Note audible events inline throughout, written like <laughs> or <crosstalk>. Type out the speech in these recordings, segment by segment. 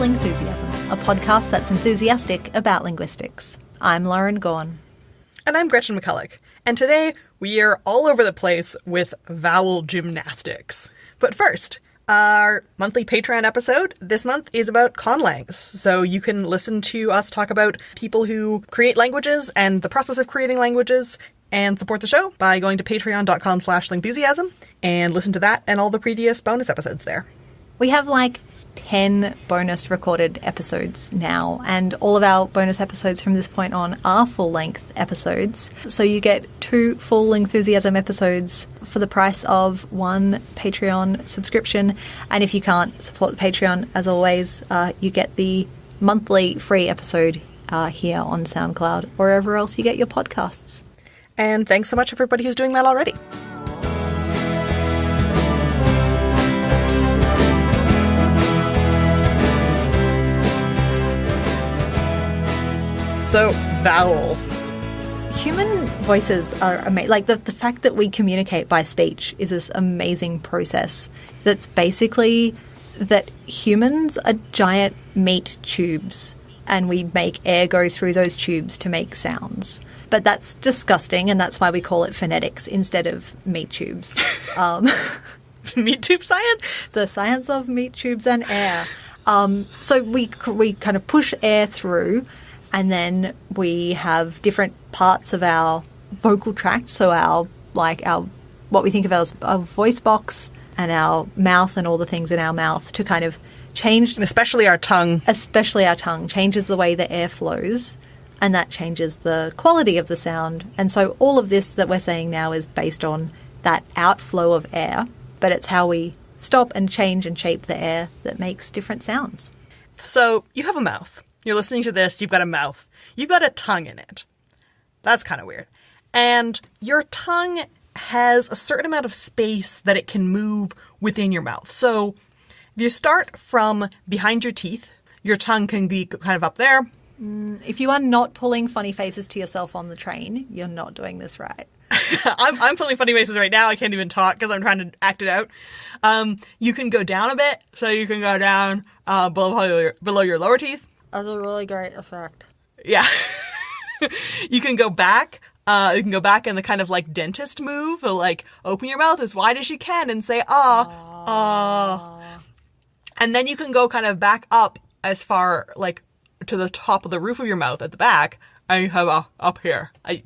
Lingthusiasm, a podcast that's enthusiastic about linguistics. I'm Lauren Gawne. And I'm Gretchen McCulloch. And today we are all over the place with vowel gymnastics. But first, our monthly Patreon episode this month is about conlangs. So you can listen to us talk about people who create languages and the process of creating languages and support the show by going to patreon.com slash lingthusiasm and listen to that and all the previous bonus episodes there. We have like 10 bonus recorded episodes now, and all of our bonus episodes from this point on are full length episodes. So you get two full enthusiasm episodes for the price of one Patreon subscription. And if you can't support the Patreon, as always, uh, you get the monthly free episode uh, here on SoundCloud or wherever else you get your podcasts. And thanks so much, everybody who's doing that already. So, vowels. Human voices are amazing. Like the, the fact that we communicate by speech is this amazing process that's basically that humans are giant meat tubes and we make air go through those tubes to make sounds. But that's disgusting, and that's why we call it phonetics instead of meat tubes. <laughs> Um, <laughs> meat tube science? The science of meat tubes and air. Um, so we, we kind of push air through and then we have different parts of our vocal tract so our like our what we think of as our voice box and our mouth and all the things in our mouth to kind of change and especially our tongue. Especially our tongue changes the way the air flows and that changes the quality of the sound. And so all of this that we're saying now is based on that outflow of air but it's how we stop and change and shape the air that makes different sounds. So you have a mouth you're listening to this, you've got a mouth, you've got a tongue in it. That's kind of weird. And your tongue has a certain amount of space that it can move within your mouth. So if you start from behind your teeth, your tongue can be kind of up there. Mm, if you are not pulling funny faces to yourself on the train, you're not doing this right. <laughs> I'm, I'm pulling funny faces right now. I can't even talk because I'm trying to act it out. Um, you can go down a bit, so you can go down uh, below your, below your lower teeth. That's a really great effect. Yeah. <laughs> you can go back. Uh, you can go back in the kind of like dentist move, like open your mouth as wide as you can and say ah ah, and then you can go kind of back up as far like to the top of the roof of your mouth at the back, and you have a up here. I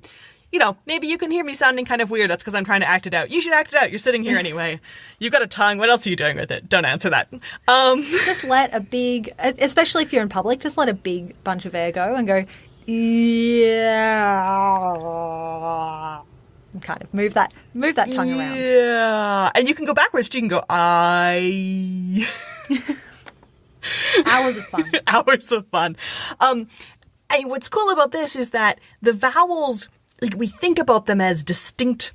you know, maybe you can hear me sounding kind of weird. That's because I'm trying to act it out. You should act it out. You're sitting here <laughs> anyway. You've got a tongue. What else are you doing with it? Don't answer that. Um, <laughs> just let a big, especially if you're in public, just let a big bunch of air go and go, yeah. And kind of move that, move that tongue around. Yeah, and you can go backwards. You can go I. <laughs> Hours of fun. Hours of fun. Um, and what's cool about this is that the vowels like we think about them as distinct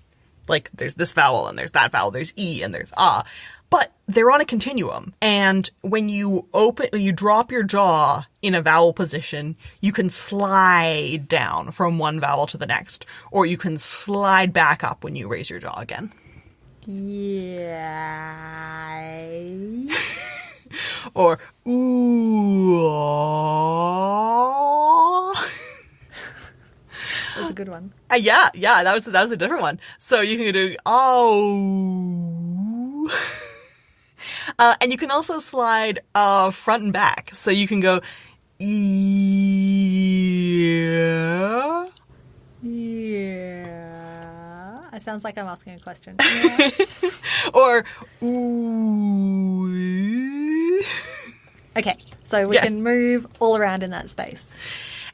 like there's this vowel and there's that vowel there's e and there's ah but they're on a continuum. And when you open when you drop your jaw in a vowel position you can slide down from one vowel to the next or you can slide back up when you raise your jaw again. Yeah. <laughs> Or ooh that <laughs> was a good one. Uh, yeah, yeah, that was that was a different one. So you can do oh, <laughs> uh, and you can also slide uh, front and back. So you can go yeah, yeah. It sounds like I'm asking a question. <laughs> Yeah. or ooh. Okay, so we yeah. can move all around in that space.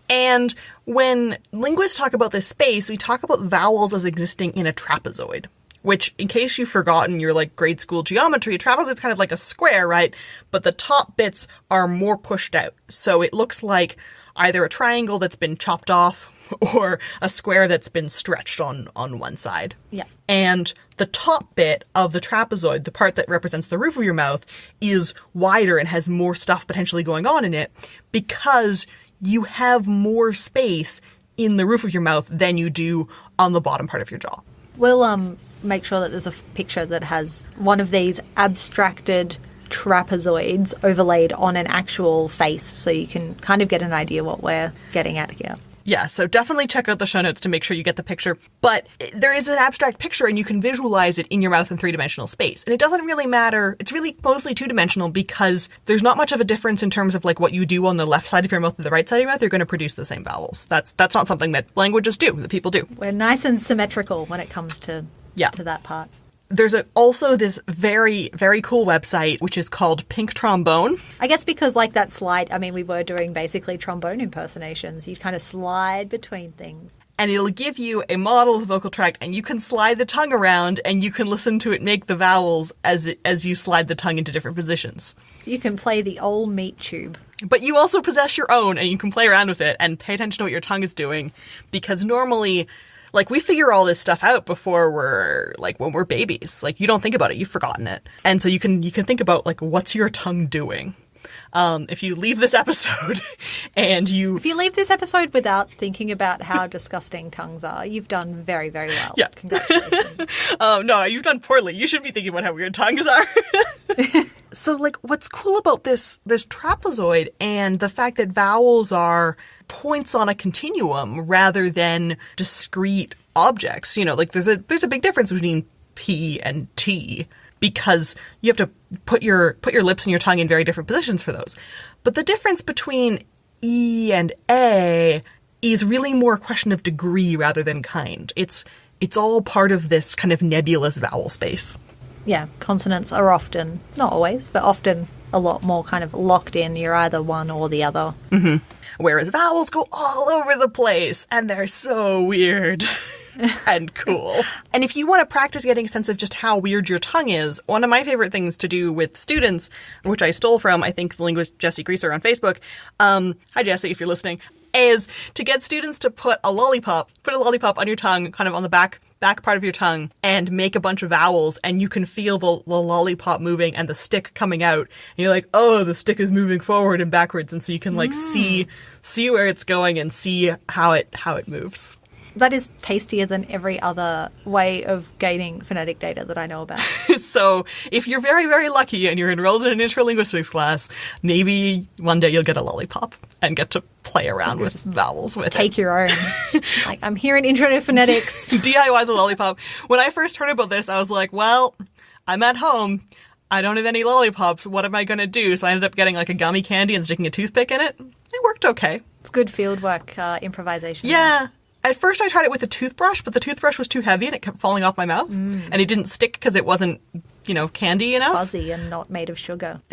And when linguists talk about this space, we talk about vowels as existing in a trapezoid. Which, in case you've forgotten your like grade school geometry, a trapezoid is kind of like a square, right? But the top bits are more pushed out. So it looks like either a triangle that's been chopped off <laughs> or a square that's been stretched on on one side. Yeah. And the top bit of the trapezoid, the part that represents the roof of your mouth, is wider and has more stuff potentially going on in it because you have more space in the roof of your mouth than you do on the bottom part of your jaw. We'll um make sure that there's a picture that has one of these abstracted trapezoids overlaid on an actual face so you can kind of get an idea what we're getting at here. Yeah, so definitely check out the show notes to make sure you get the picture. But there is an abstract picture and you can visualize it in your mouth in three dimensional space. And it doesn't really matter. It's really mostly two dimensional because there's not much of a difference in terms of like what you do on the left side of your mouth and the right side of your mouth. You're going to produce the same vowels. That's that's not something that languages do, that people do. We're nice and symmetrical when it comes to Yeah. to that part. There's a, also this very, very cool website which is called Pink Trombone. I guess because like that slide, I mean, we were doing basically trombone impersonations. You kind of slide between things. and it'll give you a model of the vocal tract and you can slide the tongue around and you can listen to it make the vowels as it, as you slide the tongue into different positions You can play the old meat tube. but you also possess your own and you can play around with it and pay attention to what your tongue is doing because normally like we figure all this stuff out before we're like when we're babies like you don't think about it you've forgotten it and so you can you can think about like what's your tongue doing um, if you leave this <laughs> episode and you If you leave this episode without thinking about how disgusting tongues are, you've done very, very well. Yeah. Congratulations. <laughs> Um, no, you've done poorly. You should be thinking about how weird tongues are. <laughs> so, like, what's cool about this this trapezoid and the fact that vowels are points on a continuum rather than discrete objects. You know, like there's a there's a big difference between P and T because you have to put your put your lips and your tongue in very different positions for those. But the difference between E and A is really more a question of degree rather than kind. It's it's all part of this kind of nebulous vowel space. Yeah, consonants are often, not always, but often a lot more kind of locked in. You're either one or the other. Whereas vowels go all over the place and they're so weird <laughs> and cool. And if you want to practice getting a sense of just how weird your tongue is, one of my favorite things to do with students, which I stole from, I think, the linguist Jessi Grieser on Facebook. Um, hi, Jesse, if you're listening. Is to get students to put a lollipop, put a lollipop on your tongue, kind of on the back back part of your tongue, and make a bunch of vowels, and you can feel the, the lollipop moving and the stick coming out. And you're like, oh, the stick is moving forward and backwards, and so you can like see see where it's going and see how it how it moves. That is tastier than every other way of gaining phonetic data that I know about. <laughs> so if you're very very lucky and you're enrolled in an interlinguistics class, maybe one day you'll get a lollipop and get to play around with vowels with it. Take your own. <laughs> like, I'm here in Intro to Phonetics. <laughs> DIY the lollipop. When I first heard about this, I was like, well, I'm at home. I don't have any lollipops. What am I going to do? So I ended up getting like a gummy candy and sticking a toothpick in it. It worked okay. It's good fieldwork uh, improvisation. Yeah. At first, I tried it with a toothbrush, but the toothbrush was too heavy and it kept falling off my mouth. Mm. And it didn't stick because it wasn't, you know, candy enough. Fuzzy and not made of sugar. <laughs>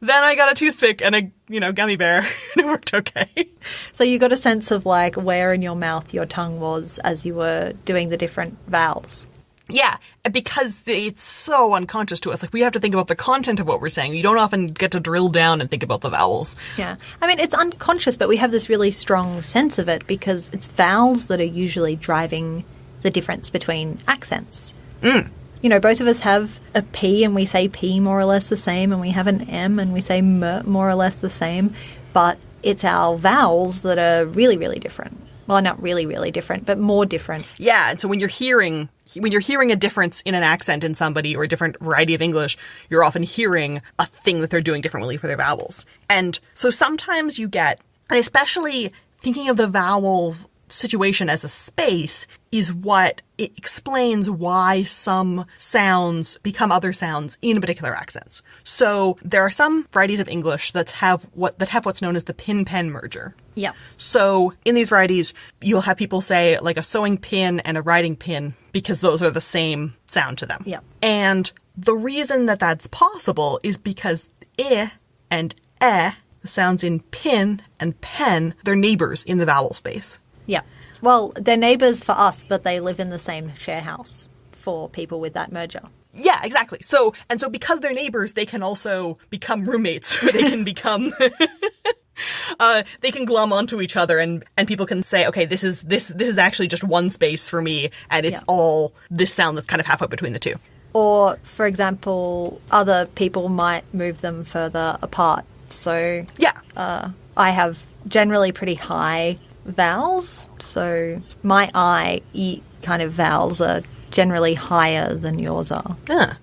Then I got a toothpick and a, you know, gummy bear, <laughs> and it worked okay. So you got a sense of like where in your mouth your tongue was as you were doing the different vowels. Yeah, because it's so unconscious to us. Like, we have to think about the content of what we're saying. You don't often get to drill down and think about the vowels. Yeah. I mean, it's unconscious, but we have this really strong sense of it because it's vowels that are usually driving the difference between accents. Mm. You know, both of us have a P and we say P more or less the same, and we have an M and we say M more or less the same, but it's our vowels that are really, really different. Well, not really, really different, but more different. Yeah, and so when you're hearing when you're hearing a difference in an accent in somebody or a different variety of English, you're often hearing a thing that they're doing differently for their vowels. And so sometimes you get, and especially thinking of the vowel situation as a space is what it explains why some sounds become other sounds in particular accents. So there are some varieties of English that have what that have what's known as the pin-pen merger. Yeah. So in these varieties, you'll have people say like a sewing pin and a writing pin because those are the same sound to them. Yeah. And the reason that that's possible is because i and eh, the sounds in pin and pen, they're neighbors in the vowel space. Yeah. Well, they're neighbours for us, but they live in the same share house for people with that merger. Yeah, exactly. So, and so because they're neighbors, they can also become roommates. Or <laughs> they can become, <laughs> uh, they can glom onto each other and, and people can say, okay, this is, this, this is actually just one space for me. And it's Yeah. all this sound that's kind of halfway between the two. Or, for example, other people might move them further apart. So Yeah. uh, I have generally pretty high vowels. So my I, E kind of vowels are generally higher than yours are. Yeah.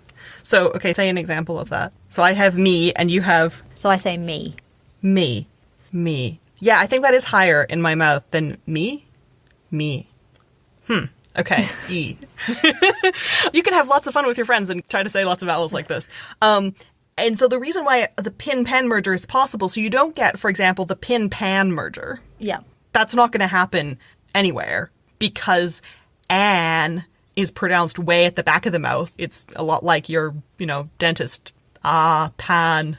So, okay, say an example of that. So I have me and you have So I say me. me. Me. Yeah, I think that is higher in my mouth than me. Me. Hmm. Okay. <laughs> E. <laughs> you can have lots of fun with your friends and try to say lots of vowels like this. Um, and so the reason why the pin pen merger is possible, so you don't get, for example, the pin pan merger. Yeah. That's not going to happen anywhere because an is pronounced way at the back of the mouth. It's a lot like your, you know, dentist. Ah, pan.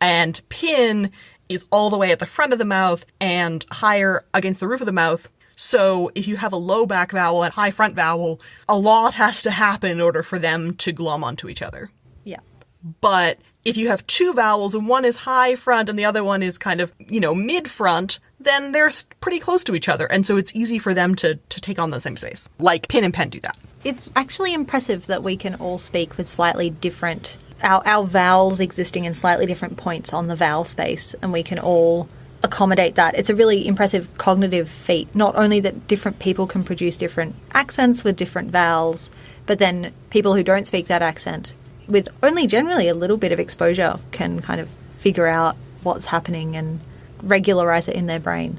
And pin is all the way at the front of the mouth and higher against the roof of the mouth. So if you have a low back vowel and high front vowel, a lot has to happen in order for them to glom onto each other. Yeah. But if you have two vowels and one is high front and the other one is kind of, you know, mid front, then they're pretty close to each other. And so it's easy for them to, to take on the same space. Like pin and pen do that. It's actually impressive that we can all speak with slightly different our, our vowels existing in slightly different points on the vowel space and we can all accommodate that. It's a really impressive cognitive feat. Not only that different people can produce different accents with different vowels, but then people who don't speak that accent with only generally a little bit of exposure can kind of figure out what's happening and regularize it in their brain.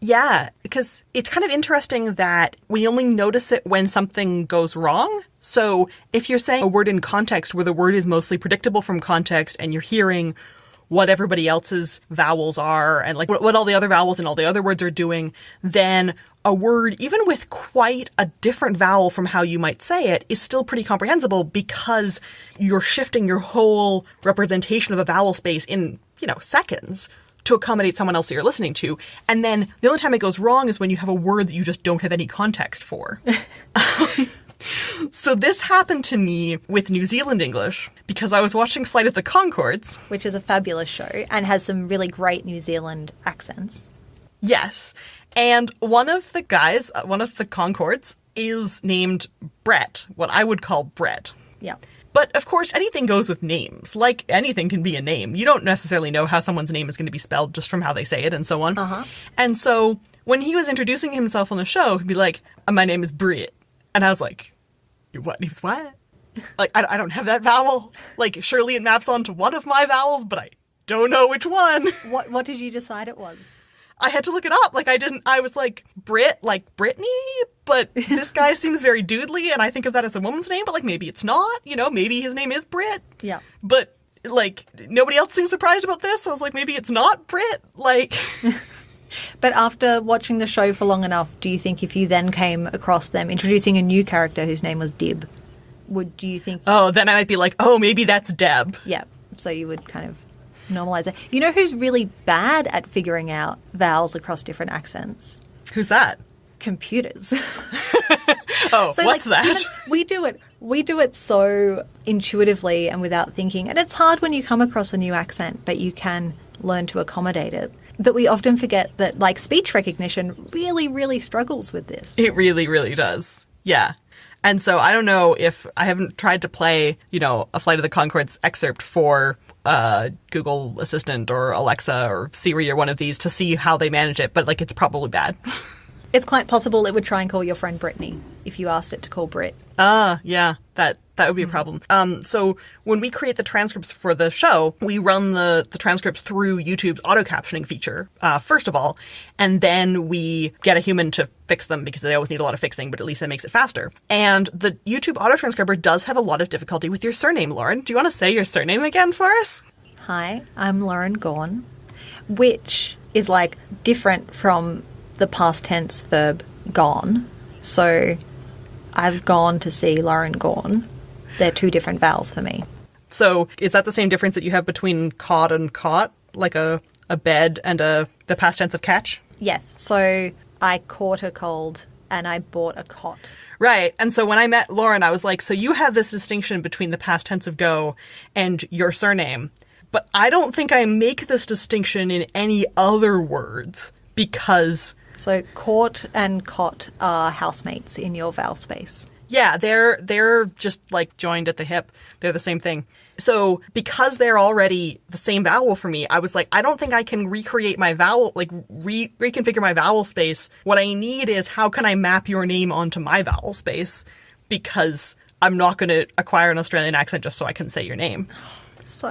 Yeah, because it's kind of interesting that we only notice it when something goes wrong. So if you're saying a word in context where the word is mostly predictable from context and you're hearing what everybody else's vowels are and like what, what all the other vowels and all the other words are doing, then a word, even with quite a different vowel from how you might say it, is still pretty comprehensible because you're shifting your whole representation of a vowel space in, you know, seconds to accommodate someone else that you're listening to. And then the only time it goes wrong is when you have a word that you just don't have any context for. <laughs> <laughs> so this happened to me with New Zealand English because I was watching Flight of the Conchords. Which is a fabulous show and has some really great New Zealand accents. Yes. And one of the guys, uh, one of the Conchords, is named Brett, what I would call Brett. Yeah. But of course, anything goes with names. Like anything can be a name. You don't necessarily know how someone's name is going to be spelled just from how they say it and so on. Uh-huh. And so when he was introducing himself on the show, he'd be like, "Uh, "My name is Britt," and I was like, "Your what name's what?" Like I, I don't have that vowel. Like surely it maps onto one of my vowels, but I don't know which one. <laughs> What what did you decide it was? I had to look it up. Like I didn't. I was like Brit, like Brittany, but <laughs> this guy seems very doodly, and I think of that as a woman's name. But like maybe it's not. You know, maybe his name is Brit. Yeah. But like nobody else seems surprised about this. I was like, maybe it's not Brit. Like, <laughs> But after watching the show for long enough, do you think if you then came across them introducing a new character whose name was Dib, would do you think oh, then I might be like, oh, maybe that's Deb. yeah, so you would kind of normalize it. You know who's really bad at figuring out vowels across different accents? Who's that? Computers. <laughs> <laughs> Oh, So what's like that? we do it we do it so intuitively and without thinking. And it's hard when you come across a new accent, but you can learn to accommodate it. That we often forget that like speech recognition really, really struggles with this. It really, really does. Yeah. And so I don't know if I haven't tried to play, you know, a Flight of the Conchords excerpt for uh, Google Assistant or Alexa or Siri or one of these to see how they manage it, but like it's probably bad. <laughs> It's quite possible it would try and call your friend Brittany if you asked it to call Brit. Ah, yeah, that that would be a problem. Um, so when we create the transcripts for the show, we run the the transcripts through YouTube's auto captioning feature uh, first of all, and then we get a human to fix them because they always need a lot of fixing, but at least it makes it faster. And the YouTube auto transcriber does have a lot of difficulty with your surname, Lauren. Do you want to say your surname again for us? Hi, I'm Lauren Gawne, which is like different from the past tense verb gone. So I've gone to see Lauren Gawne. They're two different vowels for me. So is that the same difference that you have between caught and caught, like a a bed and a the past tense of catch? Yes. So I caught a cold and I bought a cot. Right. And so when I met Lauren, I was like, so you have this distinction between the past tense of go and your surname. But I don't think I make this distinction in any other words because, So court and cot are housemates in your vowel space. yeah, they're, they're just like joined at the hip. They're the same thing. So because they're already the same vowel for me, I was like, I don't think I can recreate my vowel, like re- reconfigure my vowel space. What I need is how can I map your name onto my vowel space? Because I'm not going to acquire an Australian accent just so I can say your name. So,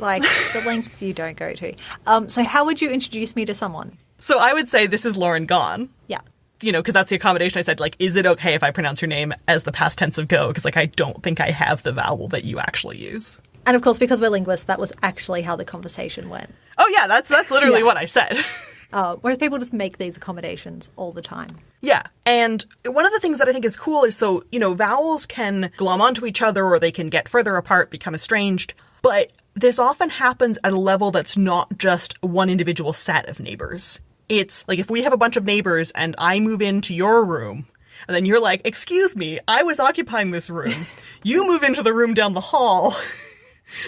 like, the lengths you don't go to. Um, so, how would you introduce me to someone? So I would say this is Lauren Gone. Yeah. You know, because that's the accommodation I said, like, is it okay if I pronounce your name as the past tense of go? Because, like, I don't think I have the vowel that you actually use. And of course, because we're linguists, that was actually how the conversation went. Oh, yeah, that's, that's literally Yeah. what I said. <laughs> Uh, whereas people just make these accommodations all the time. Yeah. And one of the things that I think is cool is so, you know, vowels can glom onto each other or they can get further apart, become estranged. But this often happens at a level that's not just one individual set of neighbors. It's like if we have a bunch of neighbors and I move into your room, and then you're like, Excuse me, I was occupying this room. <laughs> You move into the room down the hall. <laughs>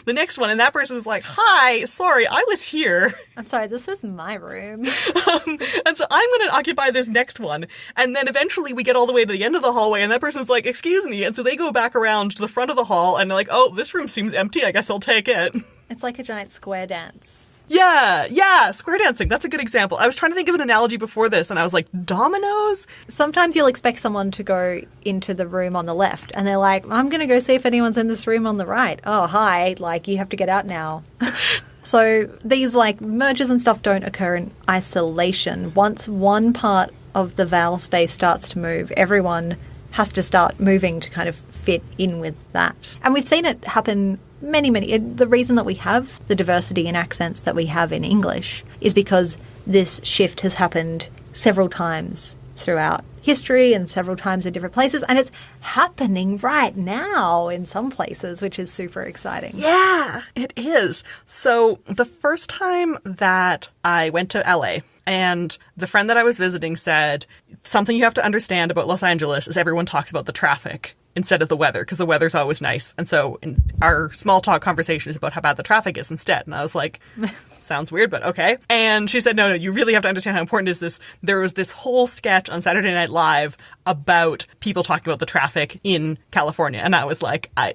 The next one, and that person's like, Hi, sorry, I was here. I'm sorry, this is my room. <laughs> Um, and so I'm going to occupy this next one. And then eventually we get all the way to the end of the hallway and that person's like, excuse me. And so they go back around to the front of the hall and they're like, oh, this room seems empty. I guess I'll take it. It's like a giant square dance. Yeah, yeah, square dancing. That's a good example. I was trying to think of an analogy before this and I was like, dominoes? Sometimes you'll expect someone to go into the room on the left, and they're like, I'm going to go see if anyone's in this room on the right. Oh, hi. Like, you have to get out now. <laughs> so these, like, mergers and stuff don't occur in isolation. Once one part of the vowel space starts to move, everyone has to start moving to kind of fit in with that. And we've seen it happen many, many. It, the reason that we have the diversity in accents that we have in English is because this shift has happened several times throughout history and several times in different places, and it's happening right now in some places, which is super exciting. Yeah, it is. So the first time that I went to LA, and the friend that I was visiting said, something you have to understand about Los Angeles is everyone talks about the traffic instead of the weather, because the weather's always nice. And so in our small talk conversation is about how bad the traffic is instead. And I was like, <laughs> sounds weird, but okay. And she said, no, no, you really have to understand how important is this. There was this whole sketch on Saturday Night Live about people talking about the traffic in California. And I was like, I,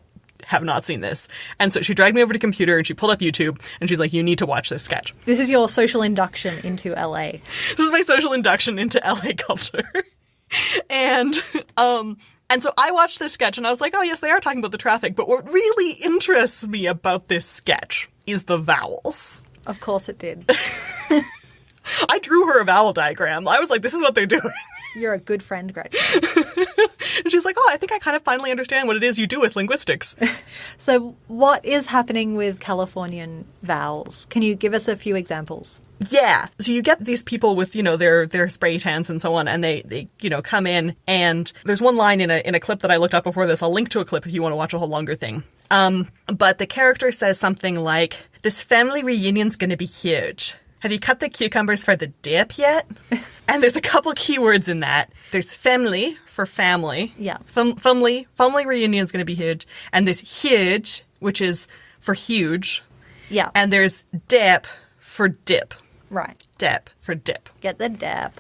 have not seen this. And so she dragged me over to computer and she pulled up YouTube and she's like, you need to watch this sketch. This is your social induction into LA. This is my social induction into <laughs> LA culture. and um and so I watched this sketch and I was like, oh yes, they are talking about the traffic, but what really interests me about this sketch is the vowels. Of course it did. <laughs> I drew her a vowel diagram. I was like, this is what they're doing. You're a good friend, Gretchen. <laughs> And she's like, oh, I think I kind of finally understand what it is you do with linguistics. <laughs> So, what is happening with Californian vowels? Can you give us a few examples? Yeah. So you get these people with, you know, their their spray tans and so on, and they, they you know, come in and there's one line in a in a clip that I looked up before this. I'll link to a clip if you want to watch a whole longer thing. Um, but the character says something like, This family reunion's gonna be huge. Have you cut the cucumbers for the dip yet? <laughs> and there's a couple keywords in that. There's family for family. Yeah. Fam- family family is gonna be huge. And there's huge, which is for huge. Yeah. And there's dip for dip. right. Dip for dip. Get the dep.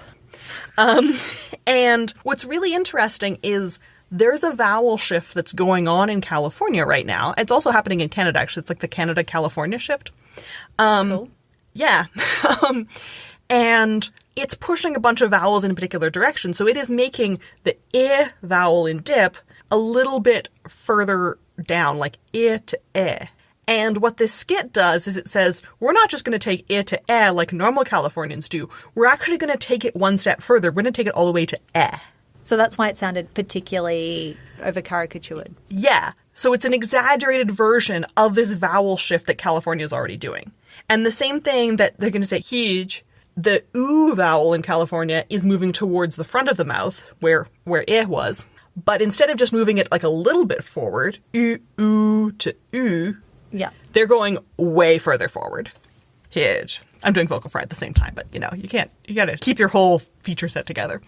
Um, <laughs> and what's really interesting is there's a vowel shift that's going on in California right now. It's also happening in Canada, actually. It's like the Canada California shift. Um, cool. Yeah. <laughs> um, and it's pushing a bunch of vowels in a particular direction. So it is making the I vowel in dip a little bit further down, like I to E. And what this skit does is it says, we're not just going to take I to E like normal Californians do. We're actually going to take it one step further. We're going to take it all the way to E. So that's why it sounded particularly over caricatured. Yeah. So it's an exaggerated version of this vowel shift that California is already doing. And the same thing that they're going to say huge, the oo vowel in California is moving towards the front of the mouth where where eh was. But instead of just moving it like a little bit forward, oo oo to oo, Yeah. they're going way further forward. Huge. I'm doing vocal fry at the same time, but you know, you can't, you gotta keep your whole feature set together.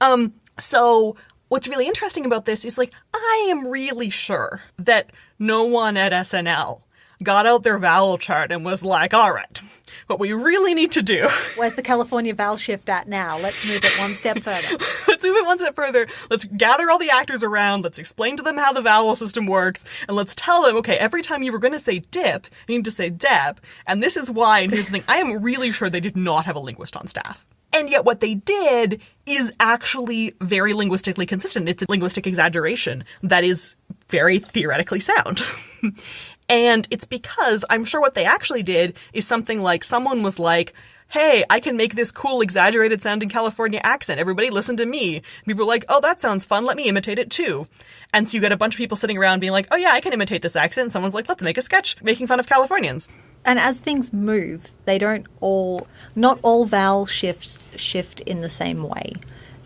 Um, so what's really interesting about this is like, I am really sure that no one at SNL got out their vowel chart and was like, all right, what we really need to do <laughs> Where's the California vowel shift at now? Let's move it one step further. <laughs> let's move it one step further. Let's gather all the actors around. Let's explain to them how the vowel system works. And let's tell them, okay, every time you were going to say dip, you need to say deb. And this is why. And here's the thing I am really sure they did not have a linguist on staff. And yet, what they did is actually very linguistically consistent. It's a linguistic exaggeration that is very theoretically sound. <laughs> and it's because I'm sure what they actually did is something like someone was like, hey, I can make this cool, exaggerated sounding California accent. Everybody listen to me. People were like, oh, that sounds fun. Let me imitate it too. And so you get a bunch of people sitting around being like, oh, yeah, I can imitate this accent. And someone's like, let's make a sketch making fun of Californians. And as things move, they don't all, not all vowel shifts shift in the same way.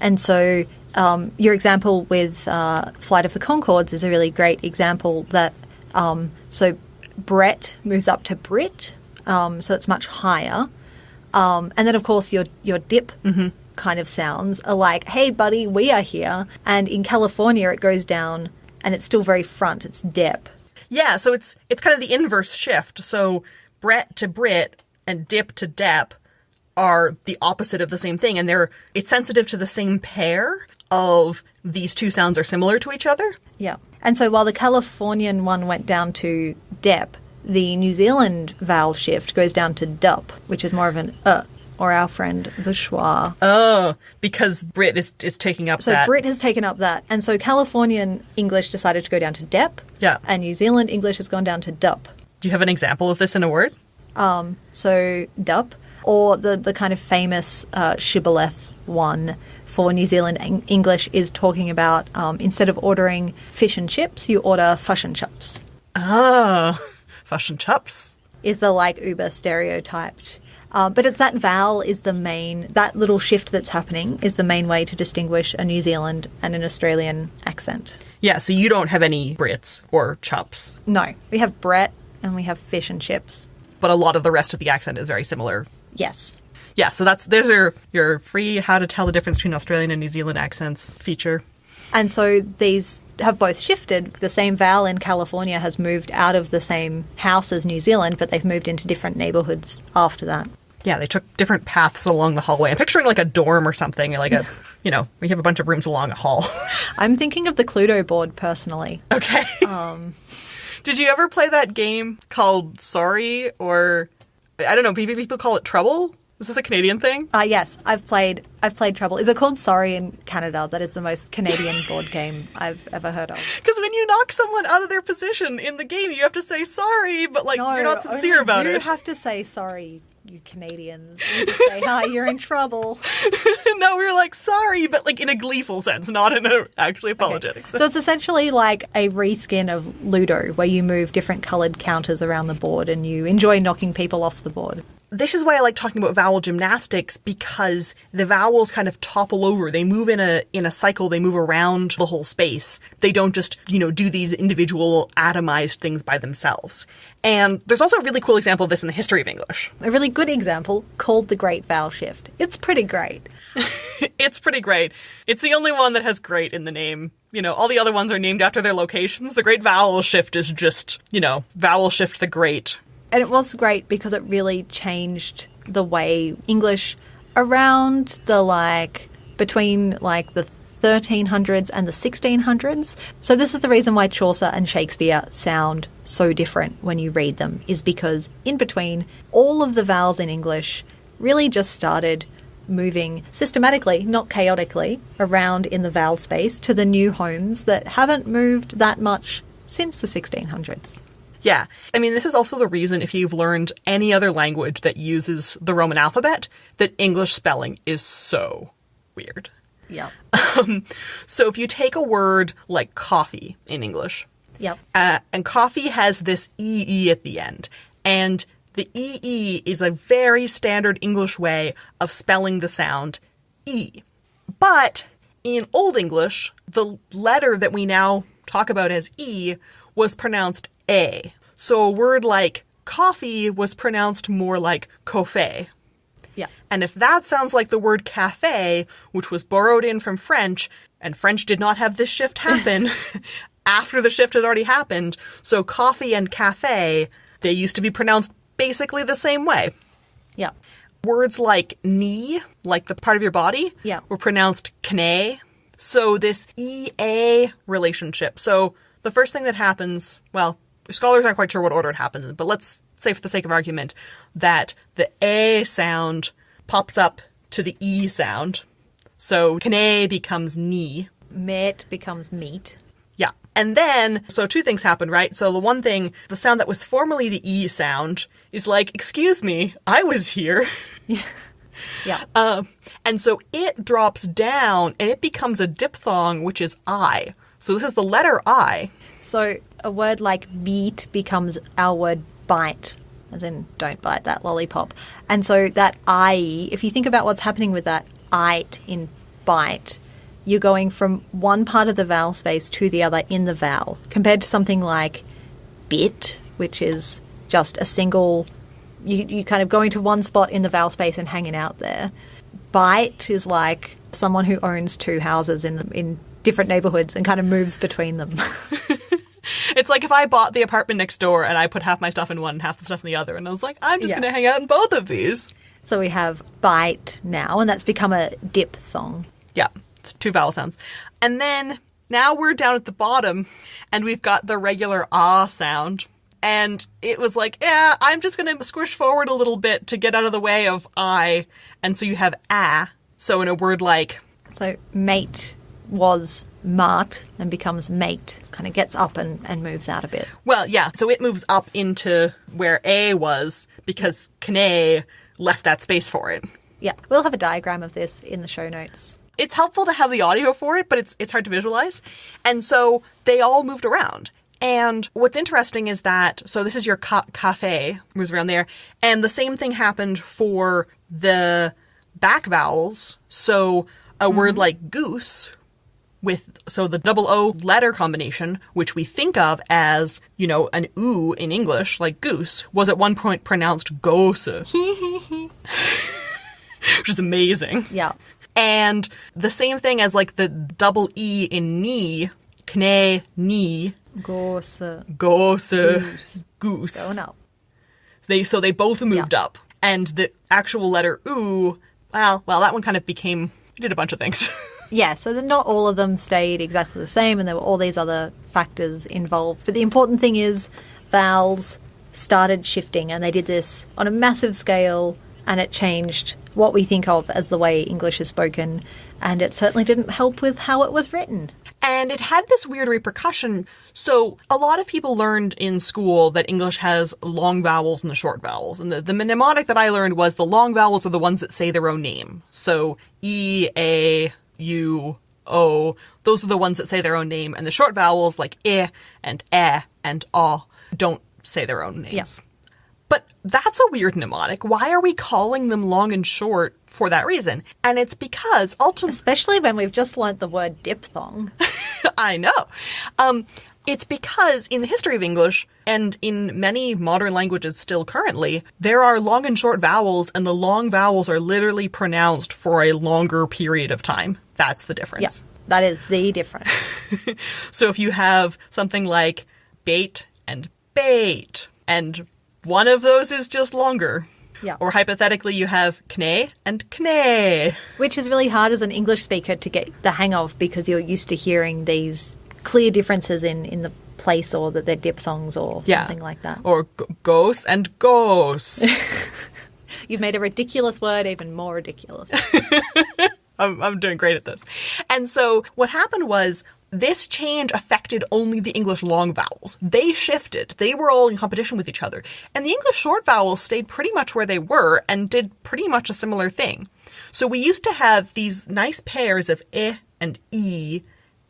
And so um, your example with uh, Flight of the Conchords is a really great example that, um, so Brett moves up to Brit, um, so it's much higher. Um, and then, of course, your your dip kind of sounds are like, "Hey, buddy, we are here." And in California, it goes down, and it's still very front. It's dip. Yeah, so it's it's kind of the inverse shift. So Brett to Brit and Dip to Dep are the opposite of the same thing, and they're it's sensitive to the same pair of these two sounds are similar to each other. Yeah. And so while the Californian one went down to dep, the New Zealand vowel shift goes down to dup, which is more of an uh, or our friend the schwa. Oh, because Brit is is taking up So that. Brit has taken up that, and so Californian English decided to go down to dep. Yeah. And New Zealand English has gone down to dup. Do you have an example of this in a word? Um, So dup, or the the kind of famous uh, shibboleth one for New Zealand Eng- English is talking about um, instead of ordering fish and chips, you order fush and chips. Oh, <laughs> and chops. is the like uber stereotyped. Uh, but it's that vowel is the main, that little shift that's happening is the main way to distinguish a New Zealand and an Australian accent. Yeah, so you don't have any Brits or chops, No, we have Brett and we have fish and chips. but a lot of the rest of the accent is very similar. Yes. Yeah, so that's there's your your free how to tell the difference between Australian and New Zealand accents feature. And so these have both shifted. The same vowel in California has moved out of the same house as New Zealand, but they've moved into different neighborhoods after that. Yeah, they took different paths along the hallway. I'm picturing like a dorm or something, like a <laughs> you know, we have a bunch of rooms along a hall. <laughs> I'm thinking of the Cluedo board personally. Okay. Um, <laughs> Did you ever play that game called Sorry or I don't know, people call it Trouble? Is this a Canadian thing? Uh, yes, I've played. I've played Trouble. Is it called Sorry in Canada? That is the most Canadian <laughs> board game I've ever heard of. Because when you knock someone out of their position in the game, you have to say sorry, but like you're not sincere about you it. have to say sorry, you Canadians. You say hi, you're in trouble. <laughs> no, we are like sorry, but like in a gleeful sense, not in a actually apologetic sense. So it's essentially like a reskin of Ludo, where you move different coloured counters around the board and you enjoy knocking people off the board. This is why I like talking about vowel gymnastics because the vowels kind of topple over. They move in a in a cycle. They move around the whole space. They don't just you know do these individual atomized things by themselves. And there's also a really cool example of this in the history of English. A really good example called the Great Vowel Shift. It's pretty great. <laughs> It's pretty great. It's the only one that has great in the name. You know, all the other ones are named after their locations. The Great Vowel Shift is just, you know, Vowel Shift the Great. And it was great because it really changed the way English around the like between like the 1300s and the 1600s. So this is the reason why Chaucer and Shakespeare sound so different when you read them is because in between all of the vowels in English really just started moving systematically, not chaotically, around in the vowel space to the new homes that haven't moved that much since the 1600s. Yeah. I mean, this is also the reason if you've learned any other language that uses the Roman alphabet, that English spelling is so weird. Yeah. So if you take a word like coffee in English, Yep. uh, and coffee has this EE at the end, and the EE is a very standard English way of spelling the sound E. But in Old English, the letter that we now talk about as E was pronounced A. So a word like coffee was pronounced more like coffee. Yeah. And if that sounds like the word cafe, which was borrowed in from French, and French did not have this shift happen <laughs> after the shift had already happened, so coffee and cafe, they used to be pronounced basically the same way. Yeah. Words like knee, like the part of your body, Yeah. were pronounced kne. So this EA relationship. So the first thing that happens, well, scholars aren't quite sure what order it happens in, but let's say for the sake of argument that the A sound pops up to the E sound. So kne becomes knee. Met becomes meat. Yeah. And then, so two things happen, right? So the one thing, the sound that was formerly the E sound is like, excuse me, I was here. <laughs> Yeah. Uh, <laughs> and so it drops down and it becomes a diphthong, which is I. So this is the letter I. So a word like beat becomes our word bite, as in don't bite that lollipop. And so that I, if you think about what's happening with that it in bite, you're going from one part of the vowel space to the other in the vowel, compared to something like bit, which is just a single, you, you kind of going to one spot in the vowel space and hanging out there. Bite is like someone who owns two houses in the, in different neighborhoods and kind of moves between them. <laughs> <laughs> It's like if I bought the apartment next door and I put half my stuff in one and half the stuff in the other, and I was like, I'm just Yeah. going to hang out in both of these. so we have bite now, and that's become a diphthong. Yeah, it's two vowel sounds. And then now we're down at the bottom and we've got the regular ah sound. And it was like, yeah, I'm just going to squish forward a little bit to get out of the way of I. And so you have ah. So in a word like, So mate was mart and becomes mate. Kind of gets up and, and moves out a bit. well, yeah, so it moves up into where a was because kne left that space for it. Yeah, we'll have a diagram of this in the show notes. it's helpful to have the audio for it, but it's it's hard to visualize. And so they all moved around. And what's interesting is that so this is your ca- cafe moves around there, and the same thing happened for the back vowels. So a word mm-hmm. like goose with so the double O letter combination, which we think of as, you know, an oo in English, like goose, was at one point pronounced goose. <laughs> which is amazing. Yeah. And the same thing as like the double E in knee, kne, knee, Gorse. goose, Goose. goose. Going up. They so they both moved Yeah. up, and the actual letter oo, well, well, that one kind of became did a bunch of things. <laughs> Yeah, so not all of them stayed exactly the same, and there were all these other factors involved. But the important thing is vowels started shifting, and they did this on a massive scale, and it changed what we think of as the way English is spoken, and it certainly didn't help with how it was written. And it had this weird repercussion. So, a lot of people learned in school that English has long vowels and the short vowels. And the, the mnemonic that I learned was the long vowels are the ones that say their own name. So, E, A, U, O, oh, those are the ones that say their own name. And the short vowels, like I and E and A, don't say their own names. Yeah. But that's a weird mnemonic. Why are we calling them long and short for that reason? And it's because ultimately. Especially when we've just learnt the word diphthong. <laughs> I know. Um, it's because in the history of English, and in many modern languages still currently, there are long and short vowels, and the long vowels are literally pronounced for a longer period of time. That's the difference. yeah, that is the difference. <laughs> So if you have something like bait and bait, and one of those is just longer. Yeah. Or hypothetically, you have kne and kne. Which is really hard as an English speaker to get the hang of because you're used to hearing these clear differences in, in the place or that they're diphthongs or Yeah. something like that. Or g- ghost and ghost. <laughs> You've made a ridiculous word even more ridiculous. <laughs> I'm, I'm doing great at this. And so what happened was this change affected only the English long vowels. They shifted. They were all in competition with each other. And the English short vowels stayed pretty much where they were and did pretty much a similar thing. So we used to have these nice pairs of e and e, e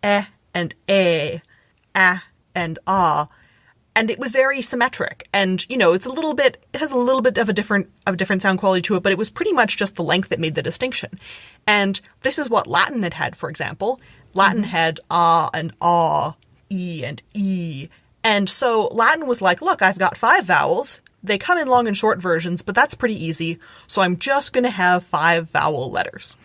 eh and a, a and ah, and it was very symmetric. And you know it's a little bit it has a little bit of a different of a different sound quality to it but it was pretty much just the length that made the distinction. And this is what latin had had for example. Latin had ah and ah e and e. And so latin was like look i've got five vowels. They come in long and short versions but that's pretty easy. So i'm just going to have five vowel letters.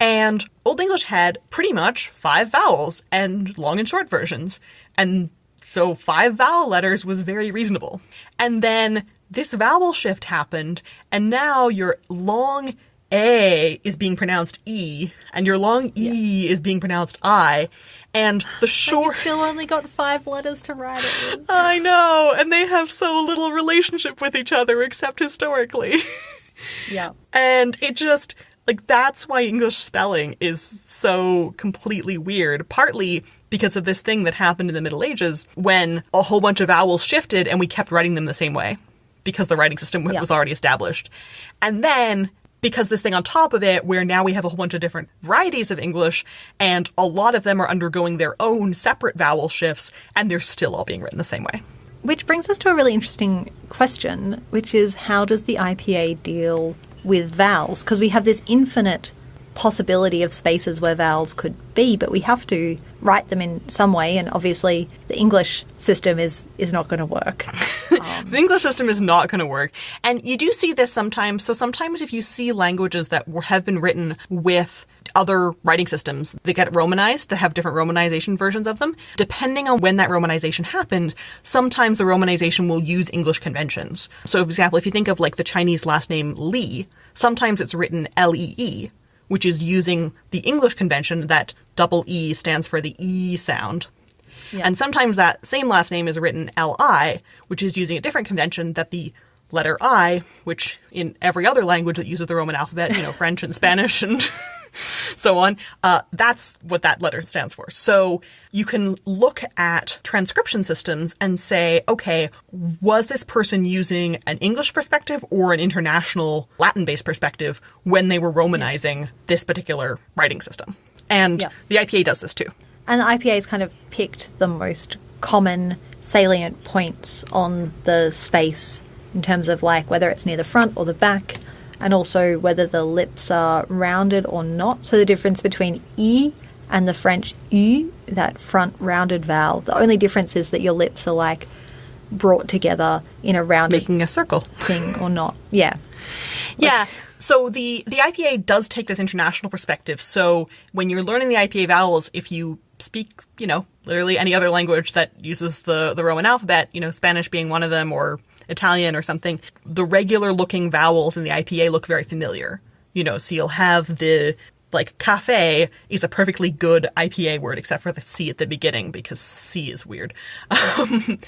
And Old English had pretty much five vowels and long and short versions. And so five vowel letters was very reasonable. And then this vowel shift happened, and now your long A is being pronounced E, and your long E is being pronounced I. And the short. still only got five letters to write it. <laughs> I know, and they have so little relationship with each other except historically. <laughs> Yeah. And it just, like, that's why English spelling is so completely weird. Partly because of this thing that happened in the Middle Ages when a whole bunch of vowels shifted and we kept writing them the same way because the writing system Yeah. was already established. And then because this thing on top of it, where now we have a whole bunch of different varieties of English, and a lot of them are undergoing their own separate vowel shifts, and they're still all being written the same way. Which brings us to a really interesting question, which is how does the IPA deal with vowels? Because we have this infinite possibility of spaces where vowels could be, but we have to write them in some way, and obviously the English system is, is not going to work. So <laughs> the English system is not going to work. And you do see this sometimes. So sometimes if you see languages that have been written with other writing systems that get romanized, that have different romanization versions of them, depending on when that romanization happened, sometimes the romanization will use English conventions. So for example, if you think of like the Chinese last name Li, sometimes it's written L-E-E, which is using the English convention that double E stands for the E sound. Yeah. And sometimes that same last name is written L-I, which is using a different convention that the letter I, which in every other language that uses the Roman alphabet, you know, French and Spanish and <laughs> <laughs> so on, uh, that's what that letter stands for. So you can look at transcription systems and say, okay, was this person using an English perspective or an international Latin based perspective when they were Romanizing this particular writing system? And Yeah. the IPA does this too. And the IPA has kind of picked the most common salient points on the space in terms of like whether it's near the front or the back, and also whether the lips are rounded or not. So the difference between E and the French U, that front rounded vowel, the only difference is that your lips are like brought together in a rounded Making a circle. thing or not. Yeah. Yeah. So the the IPA does take this international perspective. So when you're learning the IPA vowels, if you speak, you know, literally any other language that uses the the Roman alphabet, you know, Spanish being one of them or Italian or something, the regular looking vowels in the IPA look very familiar. You know, so you'll have the like cafe is a perfectly good IPA word except for the C at the beginning because C is weird. <laughs> Um,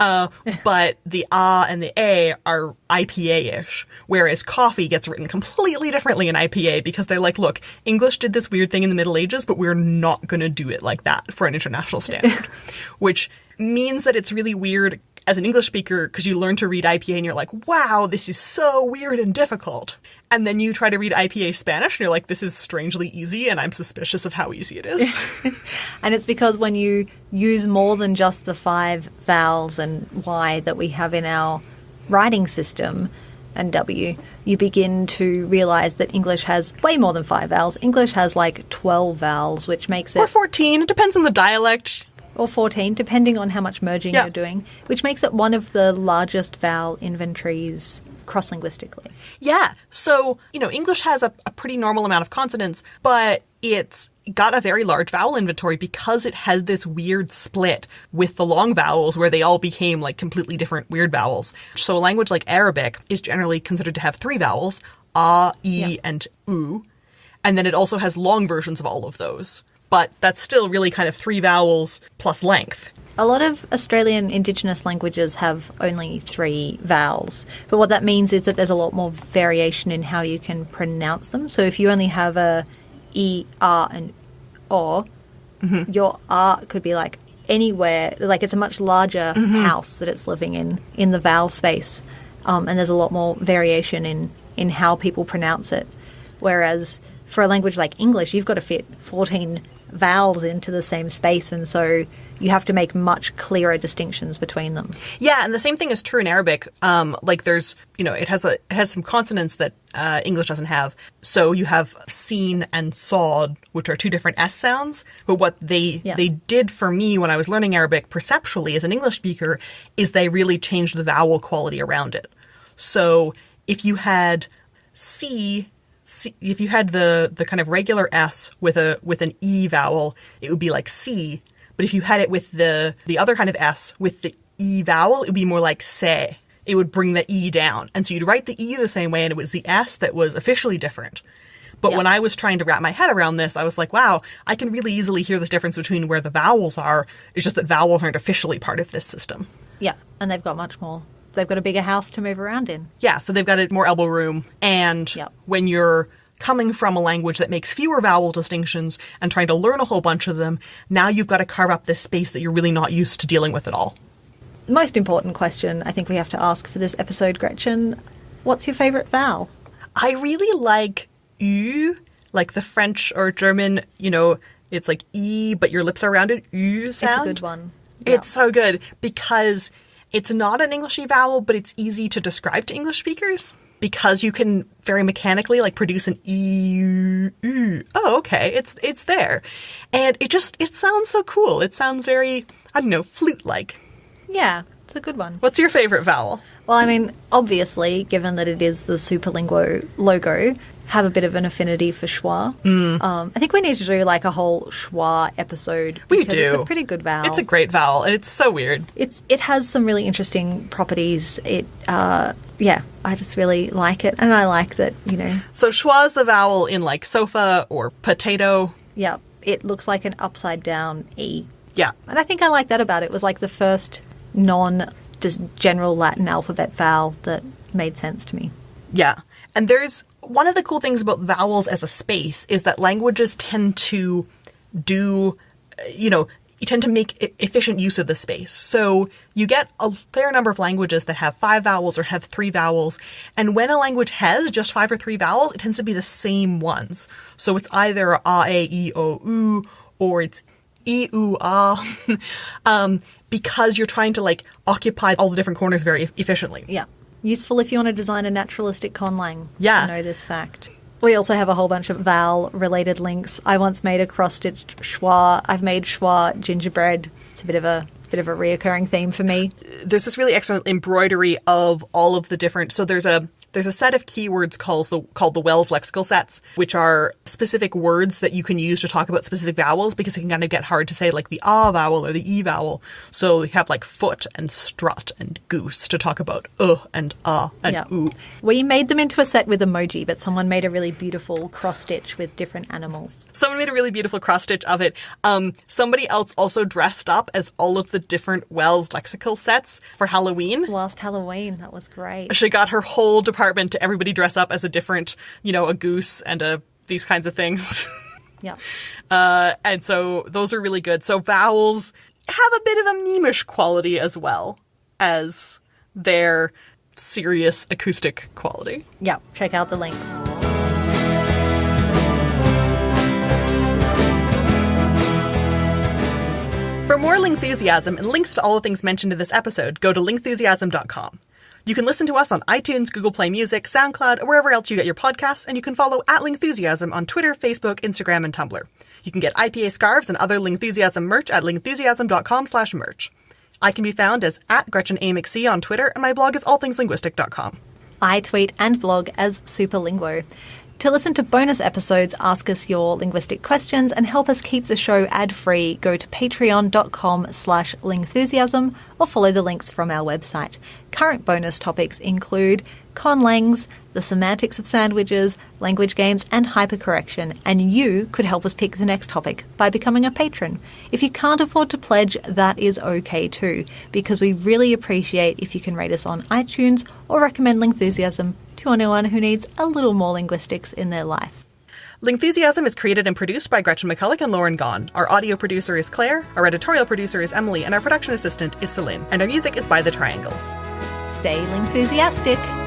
uh, but the ah and the a are IPA-ish, whereas coffee gets written completely differently in IPA because they're like, look, English did this weird thing in the Middle Ages, but we're not going to do it like that for an international standard, <laughs> which means that it's really weird as an English speaker because you learn to read IPA and you're like, wow, this is so weird and difficult. And then you try to read IPA Spanish and you're like, this is strangely easy, and I'm suspicious of how easy it is. <laughs> And it's because when you use more than just the five vowels and Y that we have in our writing system and W, you begin to realize that English has way more than five vowels. English has like 12 vowels, which makes it. or 14, it depends on the dialect. Or 14, depending on how much merging Yeah. you're doing, which makes it one of the largest vowel inventories cross linguistically. Yeah. So, you know, English has a, a pretty normal amount of consonants, but it's got a very large vowel inventory because it has this weird split with the long vowels where they all became like completely different weird vowels. So a language like Arabic is generally considered to have three vowels, a, e, Yeah. and u. And then it also has long versions of all of those. But that's still really kind of three vowels plus length. A lot of Australian Indigenous languages have only three vowels, but what that means is that there's a lot more variation in how you can pronounce them. So if you only have a e, r, and o, your r could be like anywhere. Like it's a much larger house that it's living in in the vowel space, um, and there's a lot more variation in in how people pronounce it. Whereas for a language like English, you've got to fit 14 vowels into the same space, and so you have to make much clearer distinctions between them. Yeah, and the same thing is true in Arabic. Um, like there's, you know, it has a it has some consonants that uh, English doesn't have. So you have seen and sawed, which are two different s sounds. But what they Yeah. they did for me when I was learning Arabic perceptually as an English speaker is they really changed the vowel quality around it. So if you had c C, if you had the the kind of regular s with a with an e vowel, it would be like c. But if you had it with the the other kind of s with the e vowel, it would be more like se. It would bring the e down, and so you'd write the e the same way, and it was the s that was officially different. But Yeah. when I was trying to wrap my head around this, I was like, wow, I can really easily hear this difference between where the vowels are. It's just that vowels aren't officially part of this system. Yeah, and they've got much more. They've got a bigger house to move around in. Yeah, so they've got a more elbow room, and Yep. when you're coming from a language that makes fewer vowel distinctions and trying to learn a whole bunch of them, now you've got to carve up this space that you're really not used to dealing with at all. Most important question I think we have to ask for this episode, Gretchen. What's your favourite vowel? I really like U, like the French or German, you know, it's like E, but your lips are rounded. U sound. It's a good one. It's so good because it's not an Englishy vowel, but it's easy to describe to English speakers because you can very mechanically like produce an e. Oh, okay, it's it's there, and it just it sounds so cool. It sounds very I don't know flute like. Yeah, it's a good one. What's your favorite vowel? Well, I mean, obviously, given that it is the Superlinguo logo, have a bit of an affinity for schwa. Um, I think we need to do like a whole schwa episode. We do. It's a pretty good vowel. It's a great vowel, and it's so weird. it's it has some really interesting properties. It uh, yeah, I just really like it, and I like that you know, So schwa is the vowel in like sofa or potato. yeah, it looks like an upside down e, Yeah, and I think I like that about it. It was like the first non just general Latin alphabet vowel that made sense to me. Yeah. And there's one of the cool things about vowels as a space is that languages tend to do, uh, you know, you tend to make efficient use of the space. So you get a fair number of languages that have five vowels or have three vowels. And when a language has just five or three vowels, it tends to be the same ones. So it's either a, a, e, o, u, or it's e, u, ah, <laughs> um, because you're trying to like occupy all the different corners very efficiently. Yeah. Useful if you want to design a naturalistic conlang. Yeah. To know this fact. We also have a whole bunch of vowel related links. I once made a cross stitched schwa. I've made schwa gingerbread. It's a bit of a bit of a reoccurring theme for me. there's this really excellent embroidery of all of the different so there's a there's a set of keywords called the called the Wells lexical sets, which are specific words that you can use to talk about specific vowels because it can kind of get hard to say like the ah vowel or the e vowel. So you have like foot and strut and goose to talk about uh and ah and Yeah. oo. We made them into a set with emoji, but someone made a really beautiful cross stitch with different animals. Someone made a really beautiful cross stitch of it. Um, somebody else also dressed up as all of the different Wells lexical sets for Halloween. Last Halloween, that was great. she got her whole department to everybody dress up as a different, you know, a goose and a these kinds of things. <laughs> Yeah. Uh, and so those are really good. So vowels have a bit of a memeish quality as well as their serious acoustic quality. Yeah. Check out the links. For more Lingthusiasm and links to all the things mentioned in this episode, go to lingthusiasm.com. You can listen to us on iTunes, Google Play Music, SoundCloud, or wherever else you get your podcasts, and you can follow at Lingthusiasm on Twitter, Facebook, Instagram, and Tumblr. You can get IPA scarves and other Lingthusiasm merch at lingthusiasm.com slash merch. I can be found as at Gretchen A. McSee on Twitter, and my blog is allthingslinguistic.com. I tweet and blog as Superlinguo. To listen to bonus episodes, ask us your linguistic questions, and help us keep the show ad-free, go to patreon.com slash lingthusiasm or follow the links from our website. Current bonus topics include conlangs, the semantics of sandwiches, language games, and hypercorrection, and you could help us pick the next topic by becoming a patron. If you can't afford to pledge, that is okay too, because we really appreciate if you can rate us on iTunes or recommend Lingthusiasm to anyone who needs a little more linguistics in their life. Lingthusiasm is created and produced by Gretchen McCulloch and Lauren Gawne. Our audio producer is Claire, our editorial producer is Emily, and our production assistant is Celine. And our music is by The Triangles. Stay Lingthusiastic!